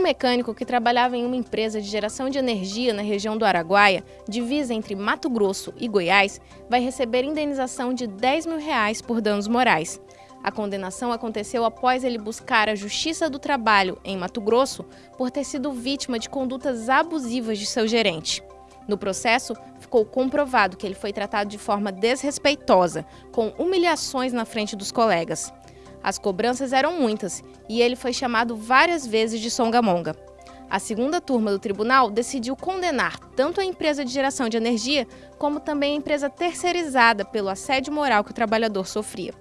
mecânico que trabalhava em uma empresa de geração de energia na região do Araguaia, divisa entre Mato Grosso e Goiás, vai receber indenização de 10 mil reais por danos morais. A condenação aconteceu após ele buscar a Justiça do Trabalho, em Mato Grosso, por ter sido vítima de condutas abusivas de seu gerente. No processo, ficou comprovado que ele foi tratado de forma desrespeitosa, com humilhações na frente dos colegas. As cobranças eram muitas e ele foi chamado várias vezes de songamonga. A segunda turma do tribunal decidiu condenar tanto a empresa de geração de energia como também a empresa terceirizada pelo assédio moral que o trabalhador sofria.